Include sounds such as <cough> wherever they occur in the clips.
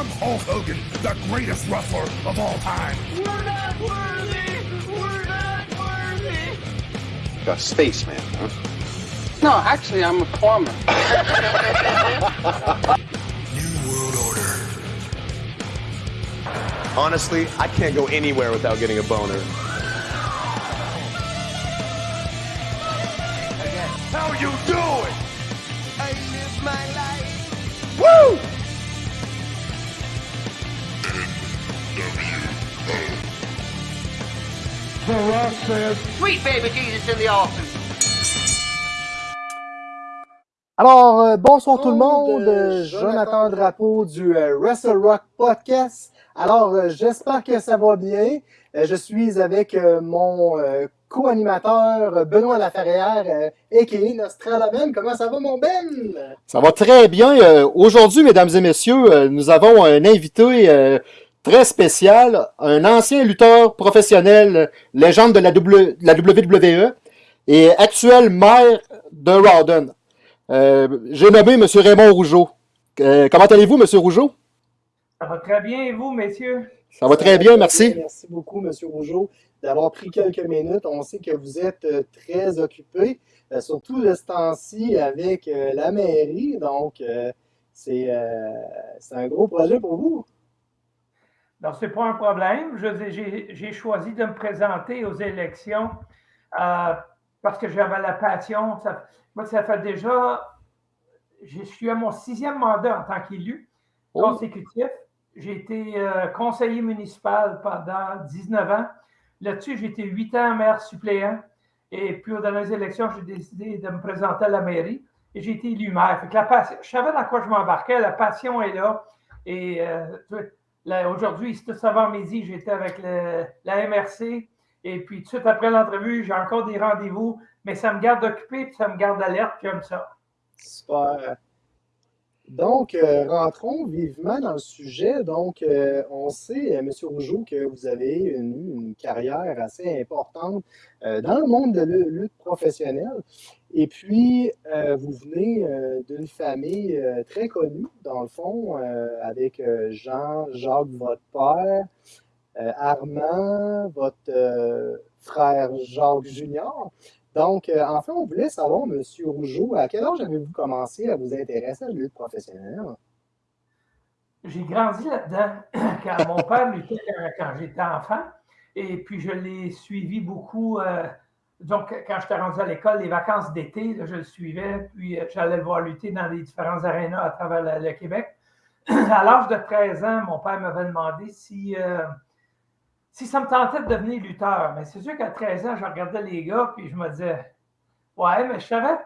I'm Hulk Hogan, the greatest wrestler of all time. We're not worthy! We're not worthy! A spaceman, huh? No, actually, I'm a plumber. <laughs> New World Order. Honestly, I can't go anywhere without getting a boner. Sweet baby Jesus in the office. Alors, euh, bonsoir tout le monde, euh, euh, Jonathan Drapeau du euh, Wrestle Rock Podcast. Alors, euh, j'espère que ça va bien. Euh, je suis avec euh, mon euh, co-animateur Benoît Laferrière, euh, a.k.a. Nostradamen. Comment ça va, mon Ben? Ça va très bien. Euh, Aujourd'hui, mesdames et messieurs, euh, nous avons un invité euh, très spécial, un ancien lutteur professionnel, légende de la, W- de la WWE et actuel maire de Rawdon. Euh, J'ai nommé M. Raymond Rougeau. Euh, comment allez-vous, M. Rougeau? Ça va très bien, et vous, messieurs? Ça va très bien, merci. Merci beaucoup, M. Rougeau, d'avoir pris quelques minutes. On sait que vous êtes euh, très occupé, surtout de ce temps-ci avec la mairie. Donc, euh, c'est euh, c'est un gros projet pour vous. Non, ce n'est pas un problème. J'ai choisi de me présenter aux élections euh, parce que j'avais la passion. Ça, moi, ça fait déjà. Je suis à mon sixième mandat en tant qu'élu Oh. consécutif. J'ai été euh, conseiller municipal pendant 19 ans. Là-dessus, j'ai été 8 ans maire suppléant. Et puis, aux dernières élections, j'ai décidé de me présenter à la mairie et j'ai été élu maire. Fait que la passion, je savais dans quoi je m'embarquais. La passion est là. Et euh, aujourd'hui, c'est tout avant-midi, j'étais avec la MRC. Et puis, tout de suite après l'entrevue, j'ai encore des rendez-vous. Mais ça me garde occupé, puis ça me garde alerte, j'aime ça. Super. Donc, euh, rentrons vivement dans le sujet. Donc, euh, on sait, euh, M. Rougeau, que vous avez une, une carrière assez importante dans le monde de la lutte professionnelle. Et puis, vous venez d'une famille très connue, dans le fond, avec Jean, Jacques, votre père, Armand, votre frère Jacques Junior. Donc, euh, enfin, on voulait savoir, M. Rougeau, à quel âge avez-vous commencé à vous intéresser à la lutte professionnelle? J'ai grandi là-dedans <coughs> quand mon père luttait quand, j'étais enfant. Et puis, je l'ai suivi beaucoup. euh, donc, quand j'étais rendu à l'école, les vacances d'été, je le suivais. Puis, euh, j'allais le voir lutter dans les différents arénas à travers le, Québec. <coughs> À l'âge de 13 ans, mon père m'avait demandé si, si ça me tentait de devenir lutteur. Mais c'est sûr qu'à 13 ans, je regardais les gars, puis je me disais, ouais, mais je savais,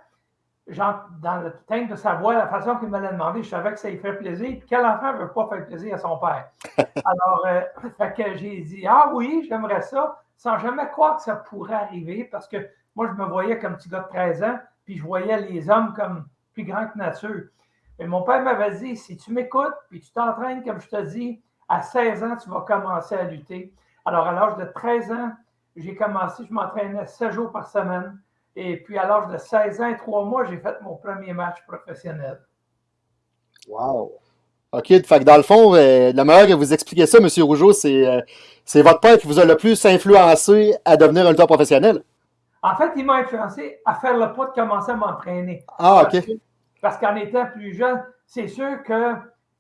genre, dans le thème de sa voix, la façon qu'il me l'a demandé, je savais que ça lui ferait plaisir. Puis quel enfant ne veut pas faire plaisir à son père? <laughs> Alors, euh, fait que j'ai dit, ah oui, j'aimerais ça, sans jamais croire que ça pourrait arriver, parce que moi, je me voyais comme petit gars de 13 ans, puis je voyais les hommes comme plus grands que nature. Mais mon père m'avait dit, si tu m'écoutes, puis tu t'entraînes comme je te dis, à 16 ans, tu vas commencer à lutter. Alors, à l'âge de 13 ans, j'ai commencé, je m'entraînais 7 jours par semaine. Et puis, à l'âge de 16 ans et 3 mois, j'ai fait mon premier match professionnel. Wow! OK, fait que dans le fond, euh, la manière que vous expliquez ça, M. Rougeau, c'est euh, c'est votre père qui vous a le plus influencé à devenir un lutteur professionnel? En fait, il m'a influencé à faire le pas de commencer à m'entraîner. Ah, OK. Parce qu'en étant plus jeune, c'est sûr que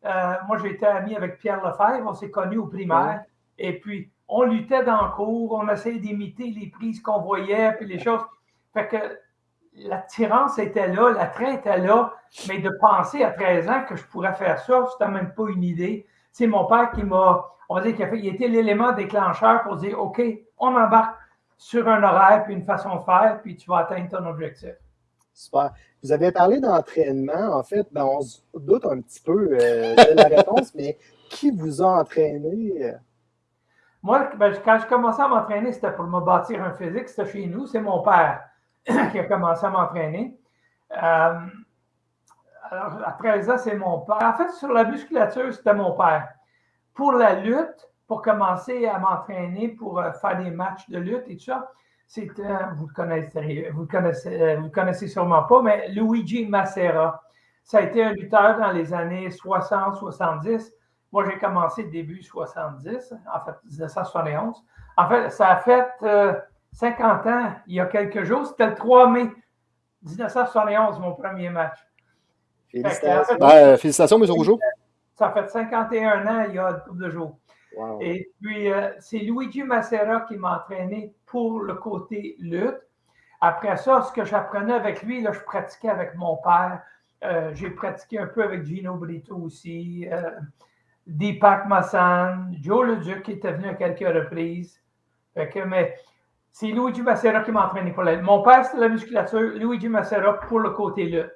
euh, moi, j'étais ami avec Pierre Lefebvre, on s'est connus au primaire. Et puis, on luttait dans le cours, on essayait d'imiter les prises qu'on voyait, puis les choses. Fait que l'attirance était là, l'attrait était là, mais de penser à 13 ans que je pourrais faire ça, c'était même pas une idée. C'est mon père qui m'a, on va dire, qu'il a fait, il était l'élément déclencheur pour dire, OK, on embarque sur un horaire, puis une façon de faire, puis tu vas atteindre ton objectif. Super. Vous avez parlé d'entraînement. En fait, ben, on se doute un petit peu euh, de la réponse, mais qui vous a entraîné? Moi, ben, quand je commençais à m'entraîner, c'était pour me bâtir un physique. C'était chez nous. C'est mon père <clears throat> qui a commencé à m'entraîner. Euh, alors, à 13 ans, c'est mon père. En fait, sur la musculature, c'était mon père. Pour la lutte, pour commencer à m'entraîner, pour euh, faire des matchs de lutte et tout ça, c'était, vous le connaissez, vous le connaissez, euh, vous le connaissez sûrement pas, mais Luigi Macera. Ça a été un lutteur dans les années 60-70. Moi, j'ai commencé début 70, en fait, 1971. En fait, ça a fait 50 ans, il y a quelques jours. C'était le 3 mai 1971, mon premier match. Félicitations. Ben, félicitations, M. Rougeau. Ça fait 51 ans, il y a un couple de jours. Wow. Et puis, euh, c'est Luigi Macera qui m'a entraîné pour le côté lutte. Après ça, ce que j'apprenais avec lui, là, je pratiquais avec mon père. Euh, J'ai pratiqué un peu avec Gino Brito aussi, euh, Deepak Massan, Joe Leduc qui était venu à quelques reprises. Fait que, mais c'est Luigi Macera qui m'a entraîné pour la. Mon père, c'était la musculature, Luigi Macera pour le côté lutte.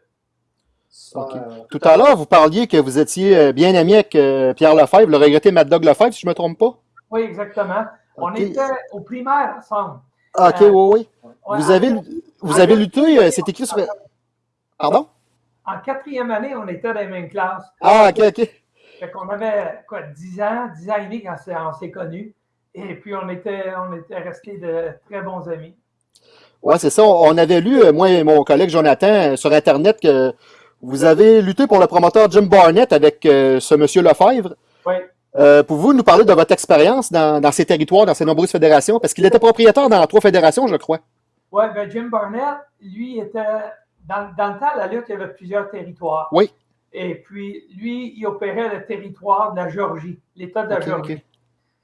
Super. Tout à l'heure, vous parliez que vous étiez euh, bien ami avec euh, Pierre Lefebvre, le regretté Mad Dog Lefebvre, si je ne me trompe pas. Oui, exactement. On était au primaire ensemble. Ah, ok, Euh, oui, oui. Ouais, Vous avez, vous avez lutté, euh, c'est écrit sur. Pardon? En quatrième année, on était dans les mêmes classes. Ah, ok, ok. Fait qu'on avait quoi, 10 ans, 10 ans et demi quand on s'est connus. Et puis on était, on était restés de très bons amis. Ouais, c'est ça. On avait lu, euh, moi et mon collègue Jonathan, euh, sur Internet, que vous avez lutté pour le promoteur Jim Barnett avec euh, ce monsieur Lefebvre. Oui. Euh, Pouvez-vous nous parler de votre expérience dans, dans ces territoires, dans ces nombreuses fédérations? Parce qu'il était propriétaire dans trois fédérations, je crois. Oui, ben Jim Barnett, lui, était. Dans, dans le temps, la lutte, il y avait plusieurs territoires. Oui. Et puis, lui, il opérait le territoire de la Géorgie, l'État de la Ok, Géorgie.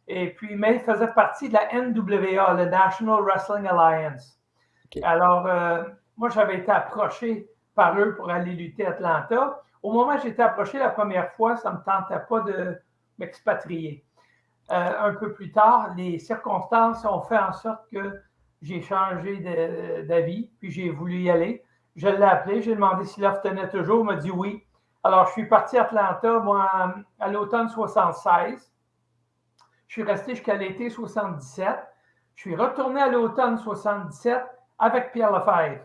Et puis, mais il faisait partie de la NWA, le National Wrestling Alliance. Alors, euh, moi, j'avais été approché par eux pour aller lutter à Atlanta. Au moment où j'ai été approché la première fois, ça ne me tentait pas de m'expatrier. Euh, un peu plus tard, les circonstances ont fait en sorte que j'ai changé d'avis, puis j'ai voulu y aller. Je l'ai appelé, j'ai demandé s'il l'offre tenait toujours, il m'a dit oui. Alors, je suis parti à Atlanta, moi, à l'automne 76. Je suis resté jusqu'à l'été 77. Je suis retourné à l'automne 77 avec Pierre Lefebvre.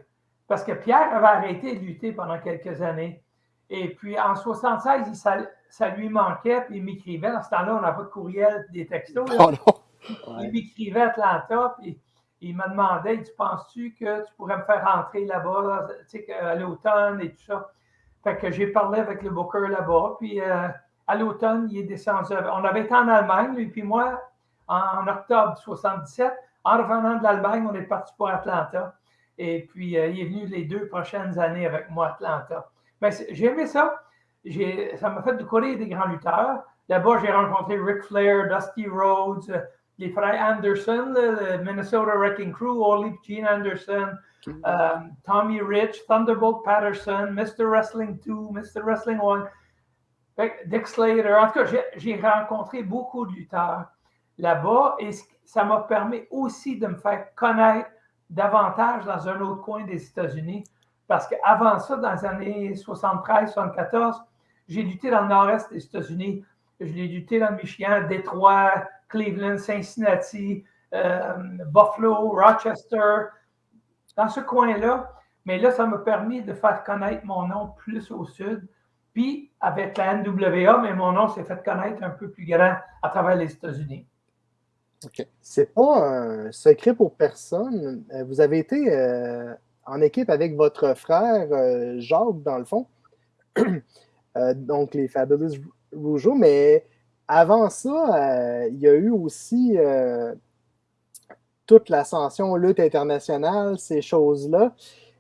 Parce que Pierre avait arrêté de lutter pendant quelques années. Et puis en 76, il- ça, ça lui manquait, puis il m'écrivait. Dans ce temps-là, on n'a pas de courriel, des textos. Oh non. Il m'écrivait à Atlanta, puis il me demandait, dit, penses-tu que tu pourrais me faire rentrer là-bas, tu sais, à l'automne et tout ça. Fait que j'ai parlé avec le booker là-bas, puis euh, à l'automne, il est descendu. On avait été en Allemagne, lui puis moi, en, octobre 77. En revenant de l'Allemagne, on est parti pour Atlanta. Et puis, euh, il est venu les deux prochaines années avec moi à Atlanta. Mais j'ai aimé ça. Ça m'a fait découvrir des grands lutteurs. Là-bas, j'ai rencontré Ric Flair, Dusty Rhodes, euh, les frères Anderson, le, Minnesota Wrecking Crew, Ole Gene Anderson, euh, Tommy Rich, Thunderbolt Patterson, Mr. Wrestling 2, Mr. Wrestling 1, Fait que Dick Slater. En tout cas, j'ai- rencontré beaucoup de lutteurs là-bas et ça m'a permis aussi de me faire connaître davantage dans un autre coin des États-Unis. Parce qu'avant ça, dans les années 73-74, j'ai lutté dans le nord-est des États-Unis. Je l'ai lutté dans le Michigan, Détroit, Cleveland, Cincinnati, euh, Buffalo, Rochester, dans ce coin-là. Mais là, ça m'a permis de faire connaître mon nom plus au sud. Puis, avec la NWA, mais mon nom s'est fait connaître un peu plus grand à travers les États-Unis. C'est pas un secret pour personne. Euh, Vous avez été euh, en équipe avec votre frère euh, Jacques, dans le fond. <clears throat> Euh, donc, les Fabulous Rougeau. Mais avant ça, il y a eu aussi toute l'ascension lutte internationale, ces choses-là.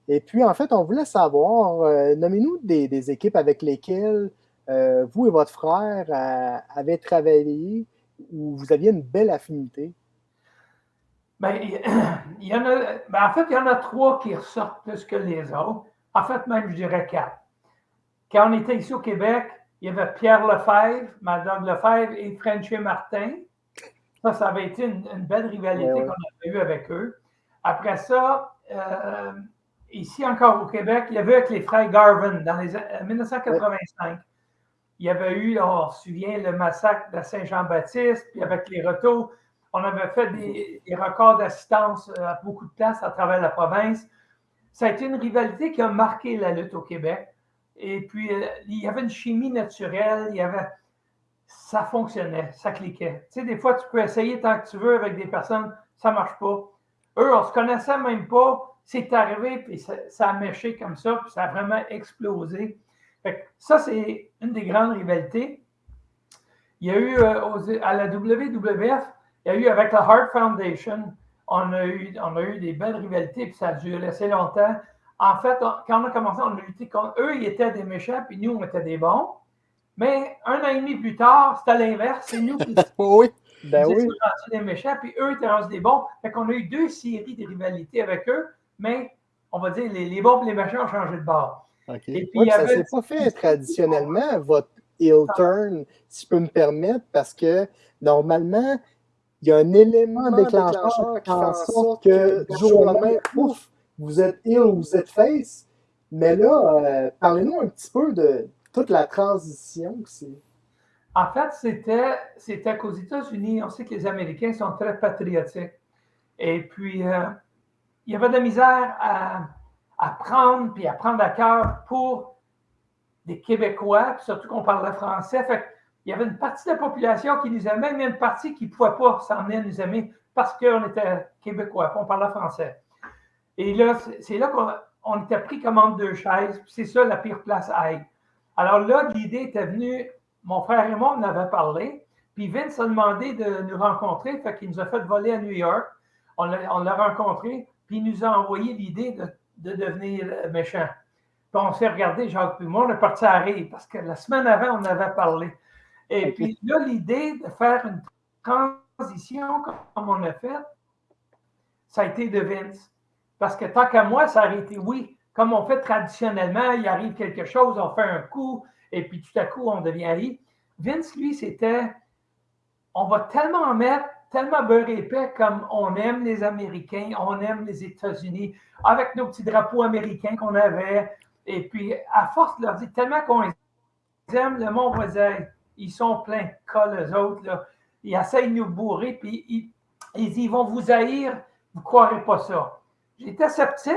Et puis, en fait, on voulait savoir, euh, nommez-nous des, équipes avec lesquelles euh, vous et votre frère euh, avez travaillé où vous aviez une belle affinité? Ben, <clears throat> il y en a, ben, en fait, il y en a trois qui ressortent plus que les autres. En fait, même, je dirais quatre. Quand on était ici au Québec, il y avait Pierre Lefebvre, Madame Lefebvre et Frenchy Martin. Ça, ça avait été une, une belle rivalité Ouais, ouais. qu'on avait eue avec eux. Après ça, euh, ici encore au Québec, il y avait avec les frères Garvin dans les an- 1985. Il y avait eu, on se souvient, le massacre de Saint-Jean-Baptiste, puis avec les retours, on avait fait des, des records d'assistance euh, à beaucoup de places à travers la province. Ça a été une rivalité qui a marqué la lutte au Québec. Et puis, euh, il y avait une chimie naturelle, il y avait. Ça fonctionnait, ça cliquait. Tu sais, des fois, tu peux essayer tant que tu veux avec des personnes, ça ne marche pas. Eux, on ne se connaissait même pas. C'est arrivé, puis ça, a méché comme ça, puis ça a vraiment explosé. Fait que ça, c'est une des grandes rivalités. Il y a eu euh, à la WWF, il y a eu avec la Heart Foundation, on a eu, on a eu des belles rivalités, puis ça a duré assez longtemps. En fait, quand on a commencé, on a lutté contre eux, ils étaient des méchants, puis nous, on était des bons. Mais un an et demi plus tard, c'était l'inverse. C'est nous qui <laughs> oui. ben oui. des méchants, puis eux étaient rendus des bons. Fait qu'on a eu deux séries de rivalités avec eux, mais on va dire les, les bons et les méchants ont changé de bord. Et puis, ça ne s'est pas fait traditionnellement, votre heel turn, si je peux me permettre, parce que normalement, il y a un élément déclencheur qui fait en sorte que du jour au lendemain, ouf, vous êtes heel ou vous êtes face. Mais là, euh, parlez-nous un petit peu de toute la transition c'est. En fait, c'était, c'était qu'aux États-Unis, on sait que les Américains sont très patriotiques. Et puis, euh, il y avait de la misère à, prendre, puis à prendre à cœur pour des Québécois, surtout qu'on parlait français. Fait il y avait une partie de la population qui nous aimait, mais une partie qui ne pouvait pas s'en venir nous aimer parce qu'on était Québécois, on parlait français. Et là, c'est là qu'on était pris comme entre deux chaises, c'est ça la pire place à être. Alors là, l'idée était venue, mon frère et moi, on avait parlé, puis Vince a demandé de nous rencontrer, fait qu'il nous a fait voler à New York. On l'a rencontré, puis il nous a envoyé l'idée de, de, devenir méchant. Puis on s'est regardé, Jacques puis moi, on est parti à rire, parce que la semaine avant, on avait parlé. Et puis là, l'idée de faire une transition comme on a fait, ça a été de Vince. Parce que tant qu'à moi, ça aurait été oui. Comme on fait traditionnellement, il arrive quelque chose, on fait un coup, et puis tout à coup, on devient Ali. Vince, lui, c'était on va tellement en mettre, tellement beurre épais comme on aime les Américains, on aime les États-Unis, avec nos petits drapeaux américains qu'on avait. Et puis, à force de leur dire tellement qu'on aime, le monde va ils sont pleins de cas, les autres. Là. Ils essayent de nous bourrer, puis ils, ils, vont vous haïr, vous ne croirez pas ça. J'étais sceptique,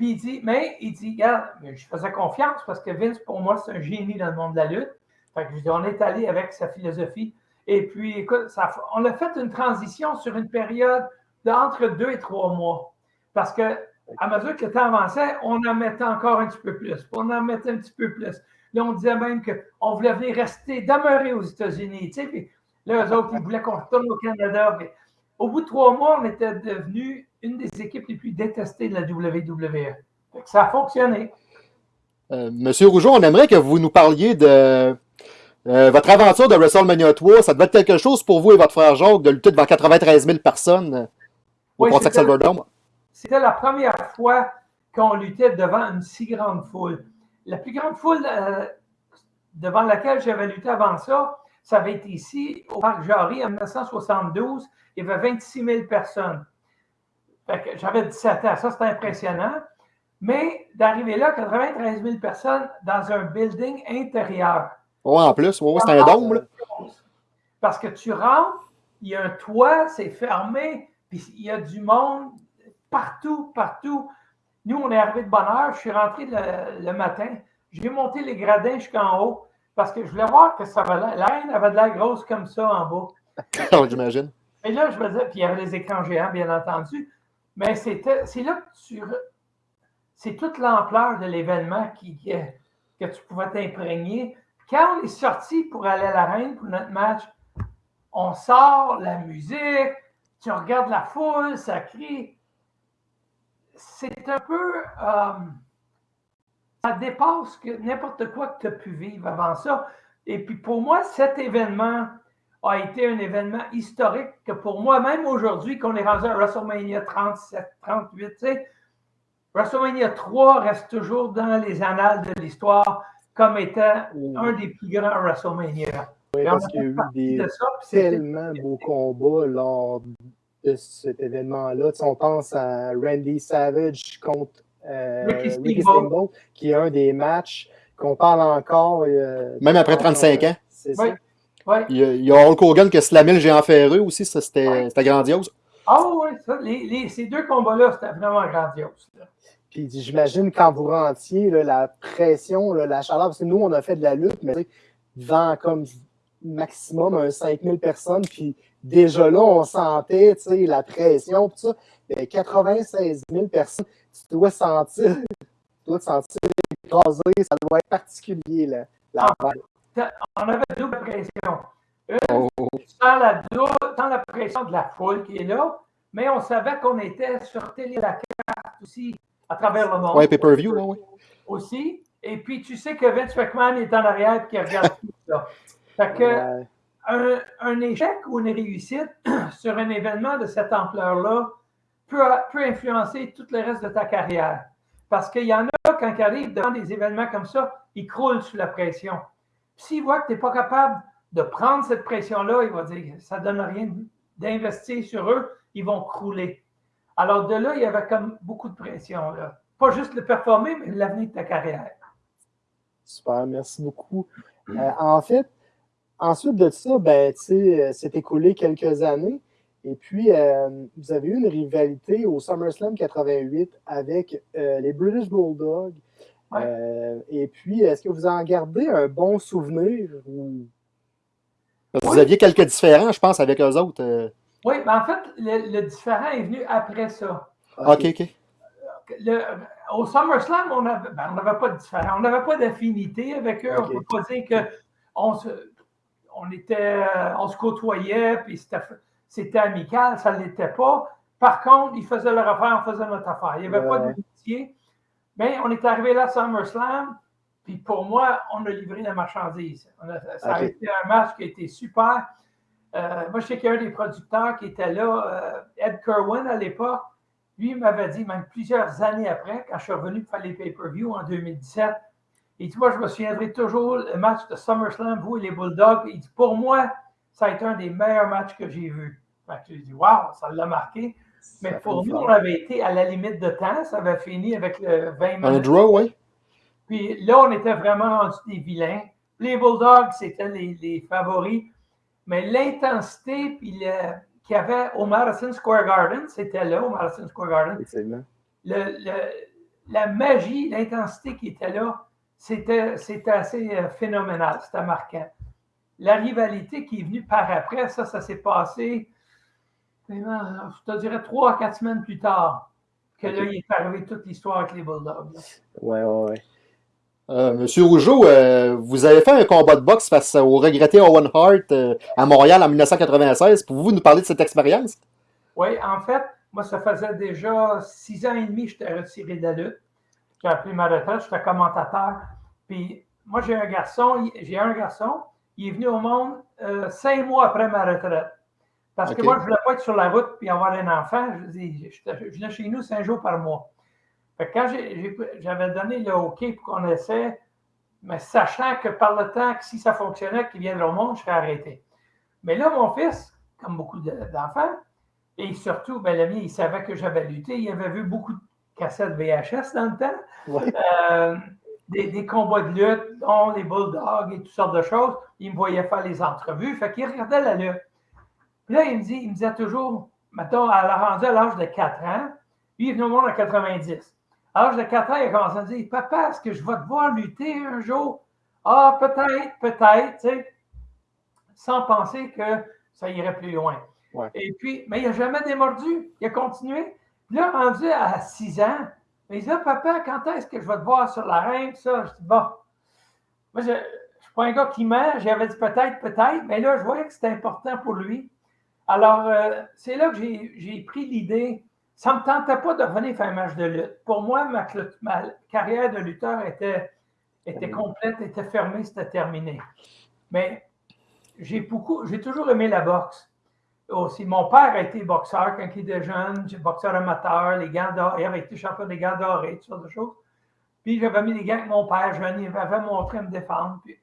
puis il dit, mais il dit, regarde, je faisais confiance parce que Vince, pour moi, c'est un génie dans le monde de la lutte. Fait que je dis, on est allé avec sa philosophie. Et puis, écoute, on a fait une transition sur une période d'entre deux et trois mois. Parce que à mesure que le temps avançait, on en mettait encore un petit peu plus. On en mettait un petit peu plus. Là, on disait même qu'on voulait venir rester, demeurer aux États-Unis. Puis là, eux autres, ils voulaient qu'on retourne au Canada. au bout de trois mois, on était devenu une des équipes les plus détestées de la WWE. ça a fonctionné. Euh, Monsieur Rougeau, on aimerait que vous nous parliez de euh, votre aventure de WrestleMania 3. Ça devait être quelque chose pour vous et votre frère Jacques de lutter devant 93 000 personnes euh, au oui, Contact Silverdome. C'était la première fois qu'on luttait devant une si grande foule. La plus grande foule euh, devant laquelle j'avais lutté avant ça, ça avait été ici, au Parc Jarry, en 1972. Il y avait 26 000 personnes. J'avais 17 ans. Ça, c'était impressionnant. Mais d'arriver là, 93 000 personnes dans un building intérieur. Oui, en plus, ouais, c'est un dôme. Parce que tu rentres, il y a un toit, c'est fermé, puis il y a du monde partout, partout. Nous, on est arrivé de bonne heure. Je suis rentré le, matin. J'ai monté les gradins jusqu'en haut parce que je voulais voir que ça valait. La haine avait de l'air grosse comme ça en bas. <laughs> J'imagine. Et là, je me disais, puis il y avait les écrans géants, bien entendu. Mais c'est là que tu. C'est toute l'ampleur de l'événement qui, que tu pouvais t'imprégner. Quand on est sorti pour aller à l'arène pour notre match, on sort la musique, tu regardes la foule, ça crie c'est un peu. Euh, ça dépasse n'importe quoi que tu as pu vivre avant ça. Et puis pour moi, cet événement a été un événement historique que pour moi, même aujourd'hui, qu'on est rendu à WrestleMania 37, 38, tu sais, WrestleMania 3 reste toujours dans les annales de l'histoire comme étant un des plus grands WrestleMania. Oui, parce qu'il y a eu des tellement beaux combats lors de cet événement-là. on pense à Randy Savage contre euh, Ricky, Steamboat, qui est un des matchs qu'on parle encore. Euh, Même après 35 ans. C'est ça. Il, y a, Hulk Hogan qui a slamé le géant ferreux aussi, ça c'était grandiose. Ah oui, ça, les, ces deux combats-là, c'était vraiment grandiose. Puis j'imagine quand vous rentiez, la pression, la chaleur, parce que nous, on a fait de la lutte, mais devant comme maximum un 5000 personnes, puis déjà là, on sentait la pression, tout ça. Mais 96 000 personnes, tu dois sentir, <laughs> tu dois te sentir écrasé, ça doit être particulier, là, la ah, On avait double pression. Oh. sans, la, dou- sans la pression de la foule qui est là, mais on savait qu'on était sur télé la carte aussi à travers le monde. Ouais, pay-per-view, ouais. Aussi. Et puis, tu sais que Vince McMahon est en arrière et qu'il regarde tout ça. Fait que, Ouais. un, un échec ou une réussite <clears throat> sur un événement de cette ampleur-là peut, peut influencer tout le reste de ta carrière. Parce qu'il y en a, quand ils arrivent devant des événements comme ça, ils croulent sous la pression. Puis S'ils voient que tu n'es pas capable de prendre cette pression-là, ils vont dire ça ne donne rien d'investir sur eux, ils vont crouler. Alors de là, il y avait comme beaucoup de pression. Là. Pas juste le performer, mais l'avenir de ta carrière. Super, merci beaucoup. Euh, en fait, ensuite de ça, ben, sais, euh, écoulé quelques années. Et puis, euh, vous avez eu une rivalité au SummerSlam 88 avec les British Bulldogs. Ouais. Euh, et puis, est-ce que vous en gardez un bon souvenir? ou- Parce que Vous aviez quelques différends, je pense, avec eux autres. euh. Oui, mais en fait, le, le différent est venu après ça. OK, OK. Le- au SummerSlam, on n'avait ben, on n'avait pas de différent. On n'avait pas d'affinité avec eux. On ne peut pas dire qu'on se, on était, on se côtoyait, puis c'était amical, ça ne l'était pas. Par contre, ils faisaient leur affaire, on faisait notre affaire. Il n'y avait pas Ouais. d'amitié. Mais on est arrivé là à SummerSlam, puis pour moi, on a livré la marchandise. On a- ça a été un match qui a été super. Euh, moi, je sais qu'il y a un des producteurs qui était là, euh, Ed Kerwin à l'époque. Lui, m'avait dit, même plusieurs années après, quand je suis revenu pour faire les pay-per-view en 2017, il dit, moi, je me souviendrai toujours le match de SummerSlam, vous et les Bulldogs. Il dit, pour moi, ça a été un des meilleurs matchs que j'ai vus. Fait que j'ai dit, waouh, ça l'a marqué. Mais pour nous, on avait été à la limite de temps. Ça avait fini avec le 20 Un minutes. draw, oui. Puis là, on était vraiment rendus des vilains. Les Bulldogs, c'était les, les favoris. Mais l'intensité qu'il y avait au Madison Square Garden, c'était là, au Madison Square Garden. Effectivement. Le- le- la magie, l'intensité qui était là, c'était assez euh, phénoménal, c'était marquant. La rivalité qui est venue par après, ça, ça s'est passé, je te dirais, trois à quatre semaines plus tard, que là, il est arrivé toute l'histoire avec les Bulldogs. Ouais, ouais, ouais. Euh, Monsieur Rougeau, euh, vous avez fait un combat de boxe face au regretté Owen Hart euh, à Montréal en 1996. Pouvez-vous nous parler de cette expérience? Oui, en fait, moi, ça faisait déjà six ans et demi que j'étais retiré de la lutte. J'ai appris ma retraite, j'étais commentateur. Puis moi, j'ai un garçon, il- j'ai un garçon, il est venu au monde euh, cinq mois après ma retraite. Parce que moi, je ne voulais pas être sur la route puis avoir un enfant. Je, dis, j'étais- je venais chez nous cinq jours par mois. Fait que quand j'avais donné le OK pour qu'on essaie, mais sachant que par le temps que si ça fonctionnait, qu'il viendrait au monde, je serais arrêté. Mais là, mon fils, comme beaucoup de- d'enfants, et surtout, ben, le mien, il savait que j'avais lutté. Il avait vu beaucoup de cassettes VHS dans le temps. Ouais. Euh, des, des combats de lutte, dont les bulldogs et toutes sortes de choses. Il me voyait faire les entrevues. Fait qu'il regardait la lutte. Puis là, il me, dit, il me disait toujours, mettons, à la rendu à l'âge de 4 ans, lui, il est venu au monde à 90. À l'âge de 4 ans, il a commencé à me dire Papa, est-ce que je vais te voir lutter un jour? Ah, peut-être, peut-être, tu sais, sans penser que ça irait plus loin. Ouais. Et puis, mais il n'a jamais démordu. Il a continué. Puis là, rendu à 6 ans, il dit Ah, Papa, quand est-ce que je vais te voir sur l'arène Ça, je dis Bon, moi, je ne suis pas un gars qui ment. J'avais dit peut-être, peut-être, mais là, je voyais que c'était important pour lui. Alors, euh, c'est là que j'ai pris l'idée. Ça ne me tentait pas de revenir faire un match de lutte. Pour moi, ma, carrière de lutteur était, était complète, était fermée, c'était terminé. Mais j'ai beaucoup, j'ai toujours aimé la boxe. Aussi, mon père a été boxeur quand il était jeune, boxeur amateur, les gants dorés, il avait été champion des gants dorés, toutes sortes de choses. Puis j'avais mis les gants avec mon père jeune, il m'avait montré à me défendre. Puis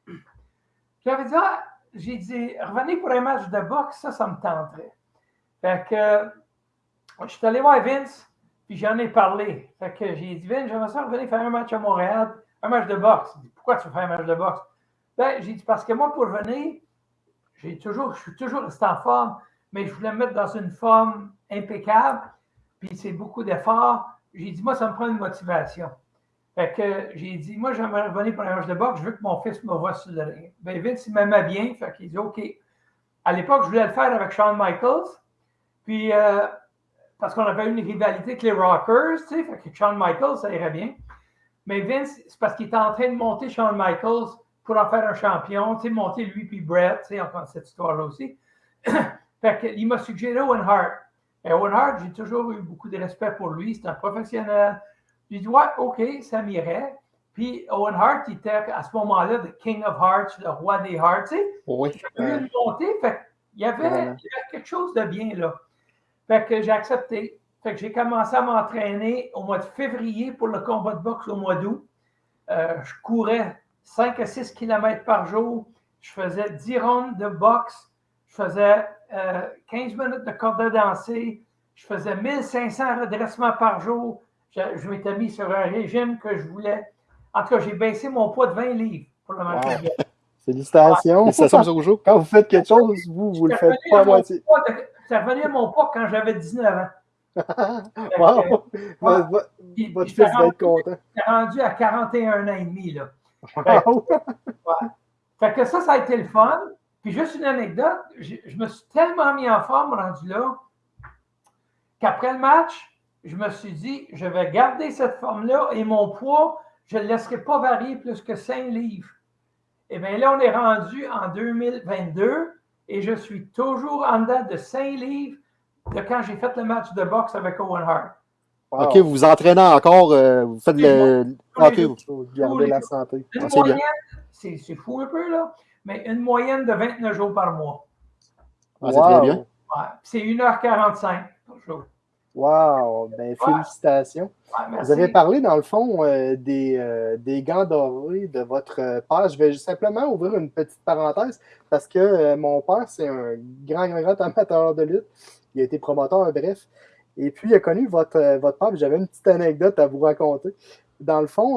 j'avais dit, ah, j'ai dit, revenez pour un match de boxe, ça, ça me tenterait. Fait que je suis allé voir Vince, puis j'en ai parlé. Fait que j'ai dit, Vince, j'aimerais ça revenir faire un match à Montréal, un match de boxe. Pourquoi tu veux faire un match de boxe? Ben, j'ai dit, parce que moi, pour venir, j'ai toujours, je suis toujours resté en forme, mais je voulais me mettre dans une forme impeccable, puis c'est beaucoup d'efforts. J'ai dit, moi, ça me prend une motivation. Fait que j'ai dit, moi, j'aimerais revenir pour un match de boxe, je veux que mon fils me voit sur le ring. Ben, Vince, il m'aimait bien, fait qu'il dit, OK. À l'époque, je voulais le faire avec Shawn Michaels, puis euh, parce qu'on avait une rivalité avec les Rockers, tu sais, fait que Shawn Michaels, ça irait bien. Mais Vince, c'est parce qu'il était en train de monter Shawn Michaels pour en faire un champion, tu sais, monter lui puis Brett, tu sais, encore cette histoire-là aussi. <coughs> fait que, il m'a suggéré Owen Hart. Et Owen Hart, j'ai toujours eu beaucoup de respect pour lui, c'est un professionnel. J'ai dit, ouais, OK, ça m'irait. Puis Owen Hart, il était à ce moment-là le King of Hearts, le roi des Hearts, tu sais. Oui. Il eu une montée, fait il y, avait, il y avait quelque chose de bien là. Fait que j'ai accepté. Fait que j'ai commencé à m'entraîner au mois de février pour le combat de boxe au mois d'août. Euh, je courais 5 à 6 km par jour. Je faisais 10 rondes de boxe. Je faisais euh, 15 minutes de corde à danser. Je faisais 1500 redressements par jour. Je, je m'étais mis sur un régime que je voulais. En tout cas, j'ai baissé mon poids de 20 livres pour le match Wow. Félicitations. Félicitations, M. Rougeau. Quand vous faites quelque chose, vous, vous le faites pas à moitié. Ça revenait à mon poids quand j'avais 19 ans. <laughs> Wow! Votre, <laughs> votre- Puis- votre puis fils va être rendu- content. j'étais rendu à 41 ans et demi. Là. Wow! <laughs> Fait que ça, ça a été le fun. Puis juste une anecdote, je, je me suis tellement mis en forme rendu là qu'après le match, je me suis dit, je vais garder cette forme-là et mon poids, je ne le laisserai pas varier plus que 5 livres. Et bien là, on est rendu en 2022 et je suis toujours en dedans de 5 livres de quand j'ai fait le match de boxe avec Owen Hart. Wow. OK, vous vous entraînez encore, euh, vous faites le. OK, vous- Faut garder la santé. Une Ah, c'est fou un peu, là, mais une moyenne de 29 jours par mois. Ah, c'est très bien. Ouais. C'est 1h45 par jour. Wow! Ben, félicitations. Ouais. Vous avez parlé, dans le fond, euh, des, euh, des gants dorés de votre père. Je vais simplement ouvrir une petite parenthèse parce que euh, mon père, c'est un grand, grand, grand amateur de lutte. Il a été promoteur, bref. Et puis, il a connu votre, votre père. J'avais une petite anecdote à vous raconter. Dans le fond,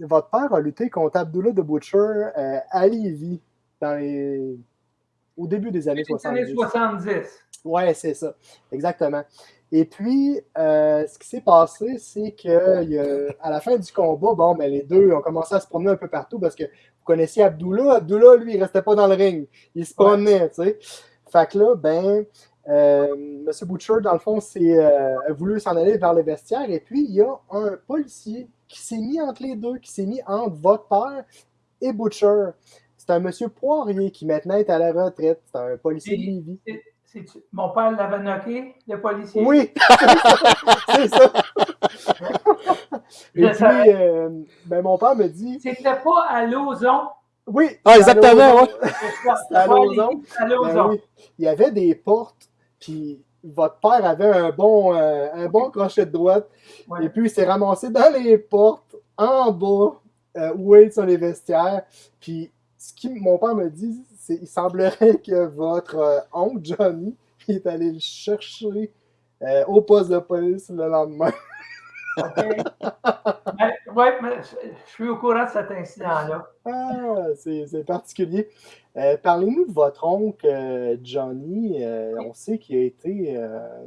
votre père a lutté contre Abdullah de Butcher à Lévis dans les... au début des années Les années 70. 70. Ouais, c'est ça, exactement. Et puis, euh, ce qui s'est passé, c'est que il y a- à la fin du combat, bon, ben, les deux ont commencé à se promener un peu partout parce que vous connaissiez Abdullah. Abdullah, lui, il restait pas dans le ring. Il se promenait, tu sais. Fait que là, ben, euh, M. Butcher, dans le fond, s'est, euh, a voulu s'en aller vers le vestiaire. Et puis, il y a un policier qui s'est mis entre les deux, qui s'est mis entre votre père et Butcher. C'est un monsieur Poirier qui maintenant est à la retraite. C'est un policier de Lévis. Mon père l'avait knocké, le policier? Oui, <laughs> c'est ça. Et puis, euh, ben, mon père me dit C'était pas à Lauson. Oui, Ah, exactement, ouais. <laughs> À Lauson. À Ben oui. Il y avait des portes, puis votre père avait un bon, euh, un bon crochet de droite, Ouais. et puis il s'est ramassé dans les portes, en bas, euh, où est sur les vestiaires. Puis ce qui, mon père me dit, il semblerait <laughs> que votre euh, oncle Johnny <laughs> est allé le chercher euh, au poste de police le lendemain. <laughs> OK. Ben, ouais, mais je suis au courant de cet incident-là. Ah, c'est particulier. Euh, Parlez-nous de votre oncle euh, Johnny. Euh, on sait qu'il a été,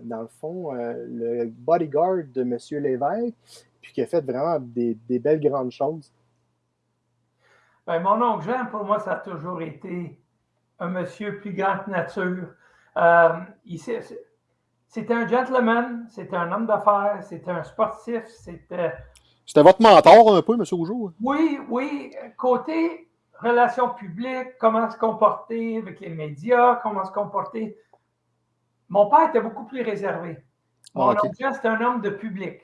dans le fond, le bodyguard de M. Lévesque, puis qu'il a fait vraiment des, des belles grandes choses. Ben, mon oncle Jean, pour moi, ça a toujours été un monsieur plus grand que nature. Euh, c'est- c'était un gentleman, c'était un homme d'affaires, c'était un sportif, c'était. C'était votre mentor un peu, M. Rougeau? Oui, oui, côté relations publiques, comment se comporter avec les médias, comment se comporter. Mon père était beaucoup plus réservé. Mon Ah, oncle c'était un homme de public.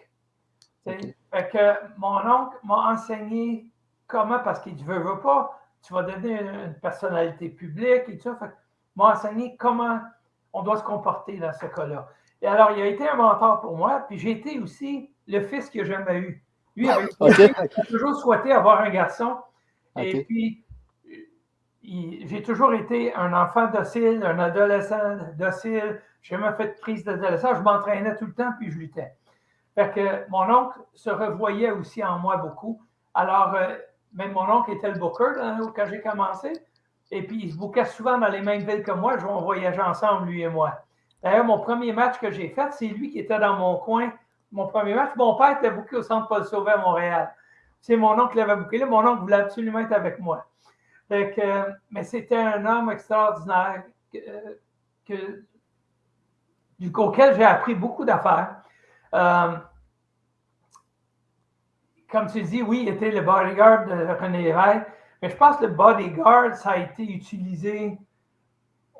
Fait que mon oncle m'a enseigné comment, parce qu'il ne veut, veut pas, tu vas devenir une, personnalité publique et tout ça. Fait que m'a enseigné comment on doit se comporter dans ce cas-là. Et alors, il a été un mentor pour moi, puis j'ai été aussi le fils qu'il n'a jamais eu. Lui, il <laughs> a <laughs> toujours souhaité avoir un garçon. Et puis, j'ai toujours été un enfant docile, un adolescent docile. Je jamais fait de crise d'adolescent. Je m'entraînais tout le temps, puis je luttais. Fait que mon oncle se revoyait aussi en moi beaucoup. Alors, euh, même mon oncle était le booker quand j'ai commencé. Et puis, il se bookait souvent dans les mêmes villes que moi. On voyageait ensemble, lui et moi. D'ailleurs, mon premier match que j'ai fait, c'est lui qui était dans mon coin. Mon premier match, mon père était booké au centre Paul Sauvé à Montréal. C'est mon oncle qui l'avait booké là. Mon oncle voulait absolument être avec moi. Euh, mais c'était un homme extraordinaire que, euh, auquel j'ai appris beaucoup d'affaires. Euh, comme tu dis, oui, il était le bodyguard de René Lévesque, Mais je pense que le bodyguard, ça a été utilisé,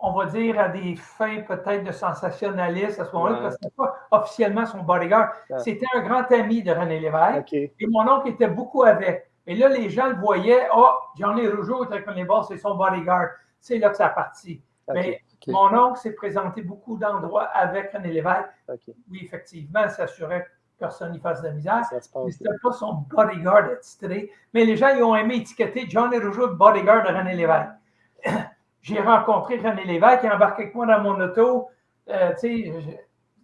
on va dire, à des fins peut-être de sensationnalisme à ce moment-là, Ouais. parce que c'était pas officiellement son bodyguard. Ouais. C'était un grand ami de René Lévesque. Et mon oncle était beaucoup avec. Et là, les gens le voyaient. Oh, Johnny Rougeau est avec René c'est son bodyguard. C'est là que ça a parti. Mais mon oncle s'est présenté beaucoup d'endroits avec René Lévesque. Oui, effectivement, s'assurait que personne n'y fasse de la misère. Mais c'était pas son bodyguard attitré. Mais les gens, ils ont aimé étiqueter Johnny Rougeau, le bodyguard de René Lévesque. <clears throat> J'ai rencontré René Lévesque, il a embarqué avec moi dans mon auto. Euh, tu sais,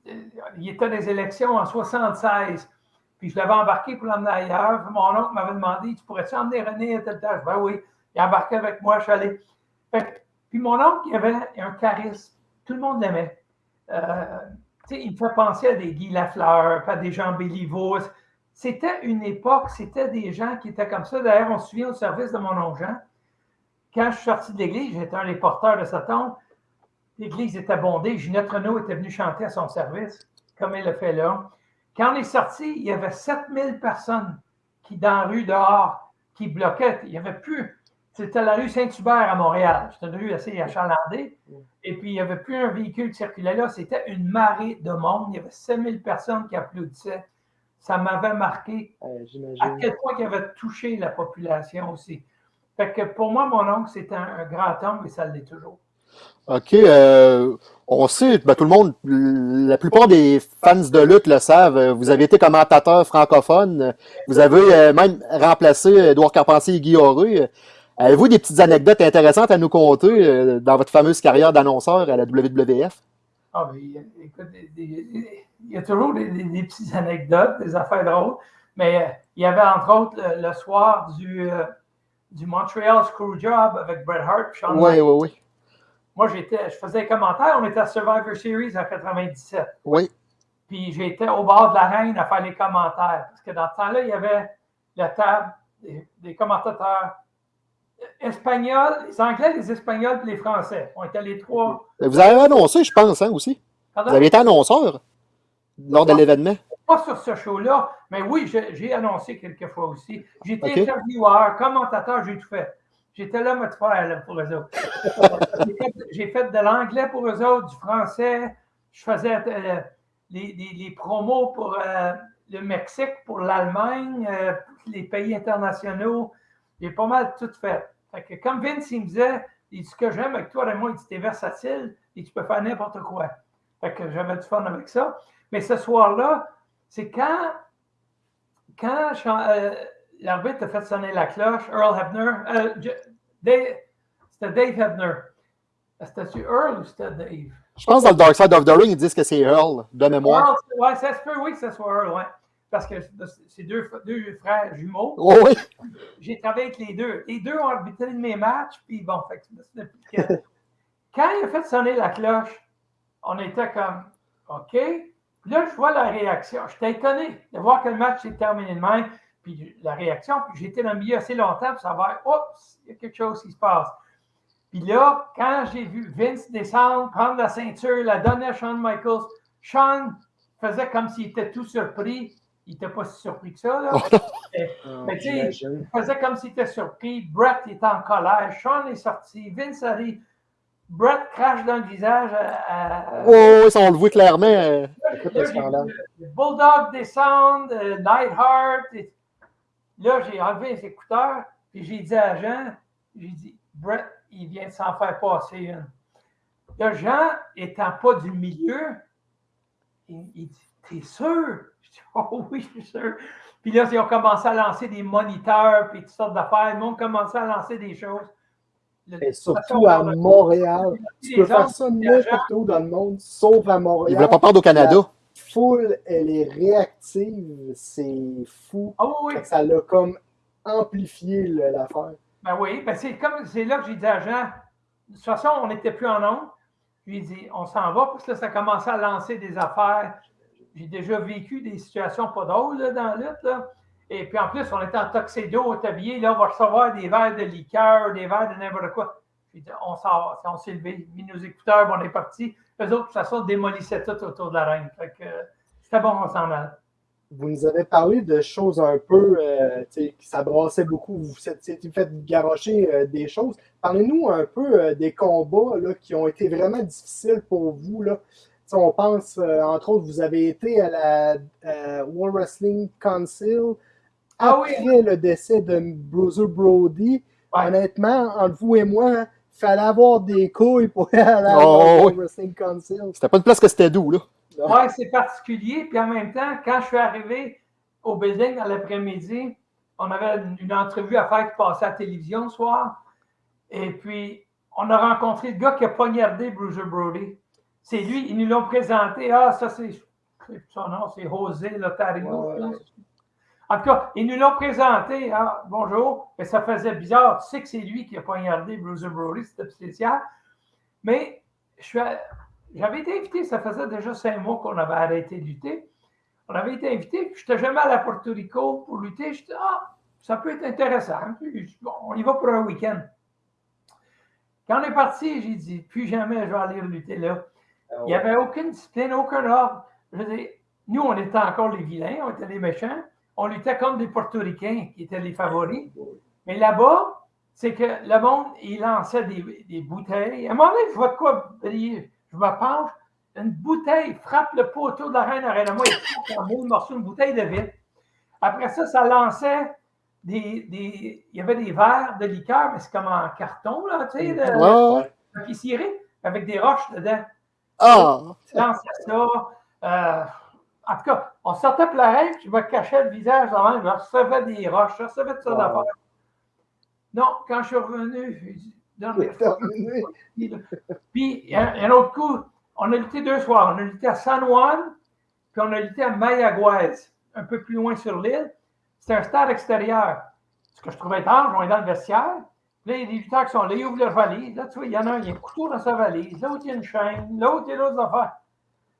je- il était des élections en 76. Puis je l'avais embarqué pour l'emmener ailleurs. Puis mon oncle m'avait demandé Tu pourrais-tu emmener René à telle tâche Ben oui. Il embarqué avec moi, je suis allé. Fait puis mon oncle, il avait un charisme. Tout le monde l'aimait. Euh, il me fait penser à des Guy Lafleur, à des Jean Béliveau. C'était une époque, c'était des gens qui étaient comme ça. D'ailleurs, on se souvient au service de mon oncle Jean. Quand je suis sorti de l'église, j'étais un des porteurs de sa tombe. L'église était bondée. Ginette Renault était venue chanter à son service, comme elle le fait là. Quand on est sorti, il y avait 7000 personnes qui, dans la rue dehors, qui bloquaient. Il n'y avait plus. C'était la rue Saint-Hubert à Montréal. C'était une rue assez achalandée. Et puis, il n'y avait plus un véhicule qui circulait là. C'était une marée de monde. Il y avait 7000 personnes qui applaudissaient. Ça m'avait marqué Euh, à quel point il avait touché la population aussi. Fait que pour moi, mon oncle, c'était un, un grand homme et ça l'est toujours. OK. euh, on sait, ben, tout le monde, la plupart des fans de lutte le savent. Vous avez été commentateur francophone. Vous avez euh, même remplacé Édouard Carpentier et Guy Auré. Avez-vous des petites anecdotes intéressantes à nous conter euh, dans votre fameuse carrière d'annonceur à la WWF? Ah, mais, il y a- écoute, il y a toujours des, des- des petites anecdotes, des affaires drôles. Mais euh, il y avait entre autres le, le soir du, euh, du Montreal Screwjob avec Bret Hart. Shawn Oui, oui, oui. Moi, j'étais, je faisais un commentaire. On était à Survivor Series en 97. Oui. Puis j'étais au bord de la reine à faire les commentaires. Parce que dans ce temps-là, il y avait la table des, des commentateurs espagnols, les Anglais, les Espagnols et les Français. On était les trois. Vous avez annoncé, je pense, hein, aussi. Pardon? Vous avez été annonceur lors de l'événement. Pas sur ce show-là, mais oui, j'ai annoncé quelques fois aussi. J'étais Ok. intervieweur, commentateur, j'ai tout fait. J'étais là, me faire là, pour eux autres. <laughs> J'ai fait- de l'anglais pour eux autres, du français. Je faisais euh, les, les- les promos pour euh, le Mexique, pour l'Allemagne, euh, pour les pays internationaux. J'ai pas mal tout fait. Fait que comme Vince, il me disait, il dit, ce que j'aime avec toi, Raymond, il dit, t'es versatile et tu peux faire n'importe quoi. Fait que j'avais du fun avec ça. Mais ce soir-là, c'est quand, quand euh, l'arbitre a fait sonner la cloche, Earl Hebner, euh, c'était Dave Hebner. C'était-tu Earl ou c'était Dave? Je pense dans le Dark Side of the Ring, ils disent que c'est Earl, de mémoire. Earl, ouais, ça se peut, oui, que ce soit Earl, ouais. Parce que c'est deux, deux frères jumeaux. Oh, oui. J'ai travaillé avec les deux. Les deux ont arbitré de mes matchs, puis bon, fait que- <laughs> Quand il a fait sonner la cloche, on était comme OK. Puis là, je vois la réaction. J'étais étonné de voir que le match s'est terminé de même. Puis la réaction, puis j'étais dans le milieu assez longtemps pour savoir, oups, il y a quelque chose qui se passe. Puis là, quand j'ai vu Vince descendre, prendre la ceinture, la donner à Shawn Michaels, Shawn faisait comme s'il était tout surpris. Il n'était pas si surpris que ça. Là. Mais- <laughs> Ah, mais tu sais, il faisait comme s'il était surpris. Brett était en colère. Sean est sorti. Vince arrive. Brett crache dans le visage à. à- Oh, oui, ça, on le voit clairement. euh, Écoute Là, le Bulldog descendre, euh, Nightheart. et- Là, j'ai enlevé les écouteurs. Puis j'ai dit à Jean, j'ai dit, Brett, il vient de s'en faire passer une. Là, Jean, étant pas du milieu, il, il dit, t'es sûr? Je dis, <laughs> oh oui, je suis sûr. Puis là, ils ont commencé à lancer des moniteurs, puis toutes sortes d'affaires. Le monde commençait à lancer des choses. Le- Et surtout à Montréal. Tu peux faire ça n'importe où dans le monde, sauf à Il Montréal. voulait pas perdre au Canada. La foule, elle est réactive. C'est fou. Ah oui, Ça l'a comme amplifié l'affaire. Ben oui, ben c'est comme c'est là que j'ai dit à Jean, de toute façon, on n'était plus en onde. Je lui ai dit, on s'en va, parce que là, ça commençait à lancer des affaires. J'ai déjà vécu des situations pas drôles dans la lutte. Et puis en plus, on était en tuxedo, au tablier, là, on va recevoir des verres de liqueur, des verres de n'importe quoi. Dit, on s'en va. On s'est levé, mis nos écouteurs, puis on est parti. Eux autres, de toute façon, démolissaient tout autour de la reine. Euh, c'était bon, on s'en allait. vous nous avez parlé de choses un peu, euh, qui ça brassait beaucoup, vous vous êtes fait garocher euh, des choses. Parlez-nous un peu euh, des combats là, qui ont été vraiment difficiles pour vous. Là. On pense, entre autres, vous avez été à la World Wrestling Council Ah après oui. le décès de Bruiser Brody. Honnêtement, entre vous et moi, il fallait avoir des couilles pour aller à la Oh, World oui. Wrestling Council. C'était pas une place que c'était doux, là. Oui, c'est particulier. Puis en même temps, quand je suis arrivé au building dans l'après-midi, on avait une, une entrevue à faire qui passait à la télévision le soir. Et puis, on a rencontré le gars qui a poignardé Bruiser Brody. C'est lui, ils nous l'ont présenté. Ah, ça, c'est son nom, c'est José Lotario. Ouais, ouais. En tout cas, ils nous l'ont présenté. Ah, bonjour. Mais ça faisait bizarre. Tu sais que c'est lui qui a poignardé Bruiser Brody, c'était spécial. Mais j'avais été invité, ça faisait déjà cinq mois qu'on avait arrêté de lutter. On avait été invité, puis je n'étais jamais allé à Porto Rico pour lutter. Je dis, ah, ça peut être intéressant. Puis, bon, on y va pour un week-end. Quand on est parti, j'ai dit, plus jamais je vais aller lutter là. Il n'y avait aucune discipline, aucun ordre. Je veux dire, nous, on était encore les vilains, on était les méchants. On luttait comme des Portoricains qui étaient les favoris. Mais là-bas, c'est que le monde, il lançait des, des bouteilles. À un moment donné, je vois de quoi briller. Je me penche, une bouteille frappe le poteau de la reine Arena. Moi, il frappe en mille morceaux, une bouteille de vitre. Après ça, ça lançait des, des- Il y avait des verres de liqueur, mais c'est comme en carton, là, tu sais, de, Ouais, ouais. de avec des roches dedans. Lançais ça. euh, en tout cas, on sortait plein, puis je me cachais le visage dans même, je recevais des roches, je recevais de ça d'affaires. Non, quand je suis revenu, C'est terminé. puis, il y a un, un autre coup, on a lutté deux soirs. On a lutté à San Juan, puis on a lutté à Mayaguez, un peu plus loin sur l'île. C'était un stade extérieur. Ce que je trouvais étrange, on est dans le vestiaire. Là, des lutteurs qui sont là, ils ouvrent leur valise. Là, tu vois, il y en a un, il y a un couteau dans sa valise. L'autre, il y a une chaîne. L'autre, il y a d'autres affaires.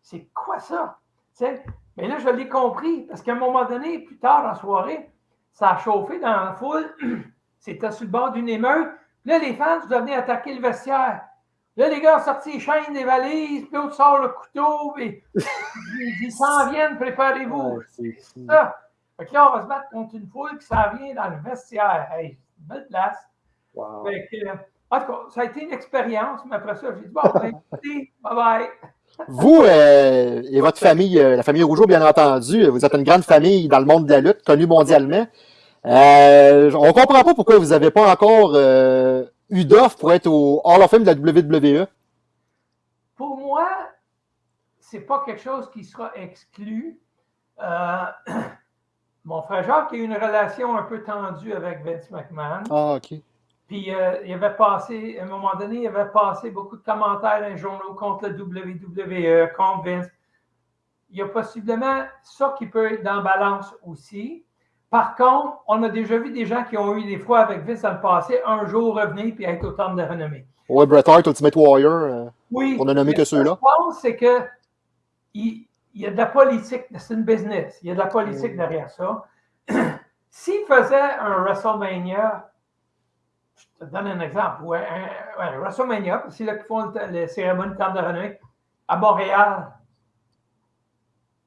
C'est quoi ça? Tu sais? Mais là, je l'ai compris, parce qu'à un moment donné, plus tard la soirée, ça a chauffé dans la foule. <clears throat> C'était sur le bord d'une émeute. Puis là, les fans, vous venez attaquer le vestiaire. Là, les gars ont sorti les chaînes, les valises, puis l'autre sort le couteau, puis ils s'en viennent, préparez-vous. Ouais, c'est fou. Ça. Fait que là, on va se battre contre une foule qui s'en vient dans le vestiaire. Hey, c'est belle place. Wow. Fait que, euh, en tout cas, ça a été une expérience, mais après ça, j'ai dit, bon, <laughs> ben, écoutez, bye bye. Vous euh, et votre famille, euh, la famille Rougeau, bien entendu, vous êtes une grande famille dans le monde de la lutte, connue mondialement. Euh, on comprend pas pourquoi vous n'avez pas encore euh, eu d'offre pour être au Hall of Fame de la WWE. Pour moi, c'est pas quelque chose qui sera exclu. Euh, <clears throat> mon frère Jacques a eu une relation un peu tendue avec Vince McMahon. Ah, OK. Puis euh, il avait passé, à un moment donné, il avait passé beaucoup de commentaires dans les journaux contre le WWE, contre Vince. Il y a possiblement ça qui peut être dans balance aussi. Par contre, on a déjà vu des gens qui ont eu des fois avec Vince dans le passé, un jour revenir puis être au temple de renommée. Ouais, Bret Hart, Ultimate Warrior, euh, Oui. on a nommé que ce ceux-là. Je pense c'est que il, il y a de la politique, c'est une business. Il y a de la politique derrière ça. <clears throat> S'il faisait un WrestleMania, je te donne un exemple, ouais, un, ouais, un WrestleMania, c'est là qu'ils font le, le cérémonie de temple de renommée, à Montréal,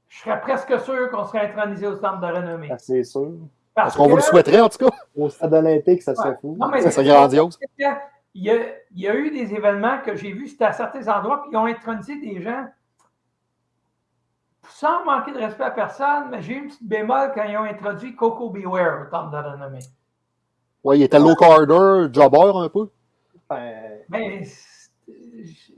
je serais presque sûr qu'on serait intronisé au temple de renommée. Ah, C'est sûr. Est-ce qu'on vous le souhaiterait, en tout cas? Au stade olympique, ça serait Ouais. fou. Non, mais Ça serait grandiose. Il y, a, il y a eu des événements que j'ai vus, c'était à certains endroits, puis ils ont intronisé des gens sans manquer de respect à personne, mais j'ai eu une petite bémol quand ils ont introduit Coco Beware au temple de la renommée. Ouais, il était low carder, jobber un peu. Ben, Mais c'est-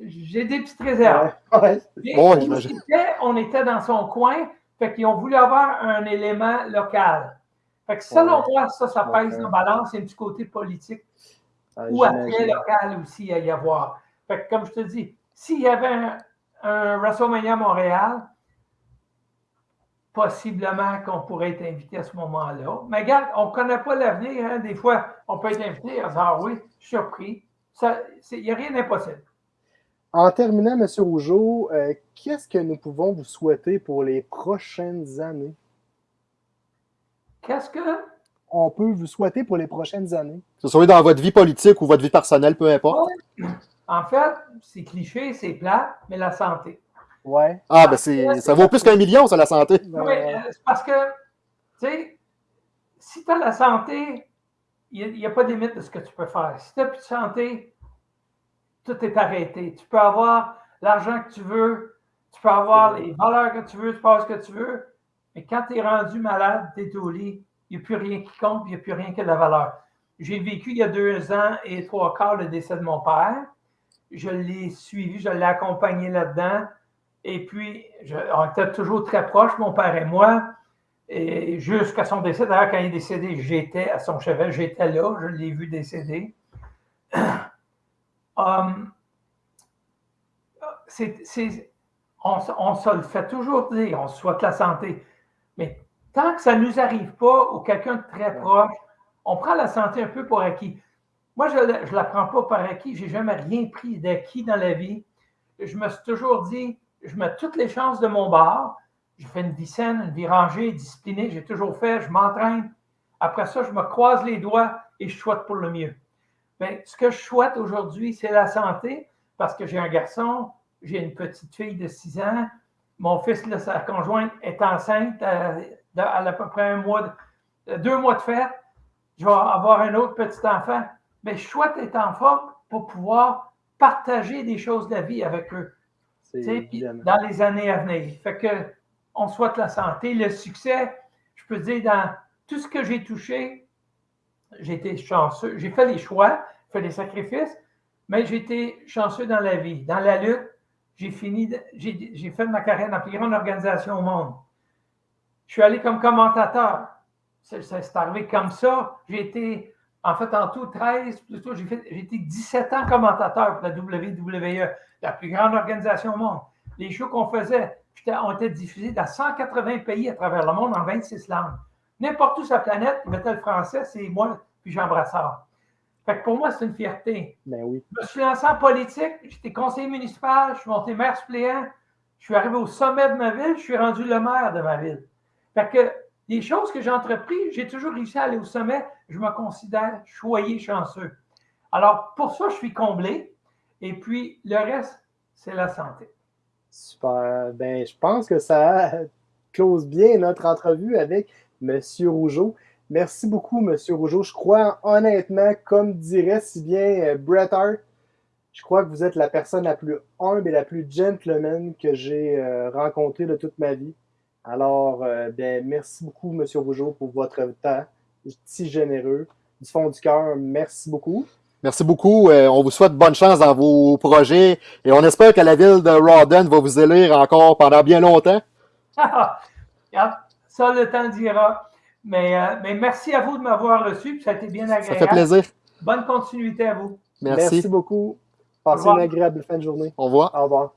j'ai des petites réserves. ouais, ouais. J'imagine. on était dans son coin, fait qu'ils ont voulu avoir un élément local. Fait que selon Ouais. moi, ça, ça pèse en balance, il y a un petit côté politique ou après local aussi à y avoir. Fait que, comme je te dis, s'il y avait un, un WrestleMania Montréal, possiblement qu'on pourrait être invité à ce moment-là. Mais regarde, on ne connaît pas l'avenir. hein. Des fois, on peut être invité à dire Ah oui, je suis surpris. Il n'y a rien d'impossible. En terminant, M. Rougeau, euh, qu'est-ce que nous pouvons vous souhaiter pour les prochaines années? Qu'est-ce que? On peut vous souhaiter pour les prochaines années. Que ce soit dans votre vie politique ou votre vie personnelle, peu importe. En fait, c'est cliché, c'est plat, mais la santé. Ouais. Ah, ben c'est, ça vaut plus qu'un million, ça, la santé. Oui, euh, c'est parce que, tu sais, si tu as la santé, il n'y a, pas de limite de ce que tu peux faire. Si tu n'as plus de santé, tout est arrêté. Tu peux avoir l'argent que tu veux, tu peux avoir les valeurs que tu veux, tu peux avoir ce que tu veux, mais quand tu es rendu malade, tu es au lit, il n'y a plus rien qui compte, il n'y a plus rien que de la valeur. J'ai vécu il y a deux ans et trois quarts le décès de mon père. Je l'ai suivi, je l'ai accompagné là-dedans. Et puis, on était toujours très proches, mon père et moi. Et jusqu'à son décès, d'ailleurs, quand il est décédé, j'étais à son chevet, j'étais là, je l'ai vu décéder. <clears throat> Um, on, on, se le fait toujours dire, on souhaite la santé. Mais tant que ça ne nous arrive pas ou quelqu'un de très proche, on prend la santé un peu pour acquis. Moi, je ne la prends pas par acquis. Je n'ai jamais rien pris d'acquis dans la vie. Je me suis toujours dit, je mets toutes les chances de mon bord. Je fais une vie saine, une vie rangée, disciplinée. J'ai toujours fait, je m'entraîne. Après ça, je me croise les doigts et je souhaite pour le mieux. Mais ce que je souhaite aujourd'hui, c'est la santé parce que j'ai un garçon, j'ai une petite fille de 6 ans. Mon fils, sa conjointe, est enceinte à, à, peu près un mois, deux mois de fête. Je vais avoir un autre petit enfant. Mais je souhaite être en forme pour pouvoir partager des choses de la vie avec eux dans les années à venir. Fait que on souhaite la santé, le succès. Je peux dire, dans tout ce que j'ai touché, j'ai été chanceux. J'ai fait des choix, fait des sacrifices, mais j'ai été chanceux dans la vie. Dans la lutte, j'ai fini, j'ai fait ma carrière dans la plus grande organisation au monde. Je suis allé comme commentateur. C'est arrivé comme ça. J'ai été, en fait, en tout 13, plutôt, j'ai été 17 ans commentateur pour la WWE, la plus grande organisation au monde. Les shows qu'on faisait ont été diffusés dans 180 pays à travers le monde en 26 langues. N'importe où sur la planète, ils mettaient le français, c'est moi puis Jean Brassard. Fait que pour moi, c'est une fierté. Ben oui. Je me suis lancé en politique, j'étais conseiller municipal, je suis monté maire suppléant, je suis arrivé au sommet de ma ville, je suis rendu le maire de ma ville. Fait que les choses que j'ai entreprises, j'ai toujours réussi à aller au sommet. Je me considère choyé, chanceux. Alors, pour ça, je suis comblé. Et puis, le reste, c'est la santé. Super. Ben, je pense que ça <laughs> close bien notre entrevue avec M. Rougeau. Merci beaucoup, M. Rougeau. Je crois honnêtement, comme dirait si bien euh, Bret Hart, je crois que vous êtes la personne la plus humble et la plus gentleman que j'ai euh, rencontrée de toute ma vie. Alors, euh, ben, merci beaucoup, M. Rougeau, pour votre temps si généreux. Du fond du cœur, merci beaucoup. Merci beaucoup. Euh, on vous souhaite bonne chance dans vos projets et on espère que la ville de Rawdon va vous élire encore pendant bien longtemps. <laughs> ça, le temps dira. Mais, euh, mais merci à vous de m'avoir reçu. Ça a été bien agréable. Ça fait plaisir. Bonne continuité à vous. Merci. Merci beaucoup. Passez une agréable fin de journée. Au revoir. Au revoir.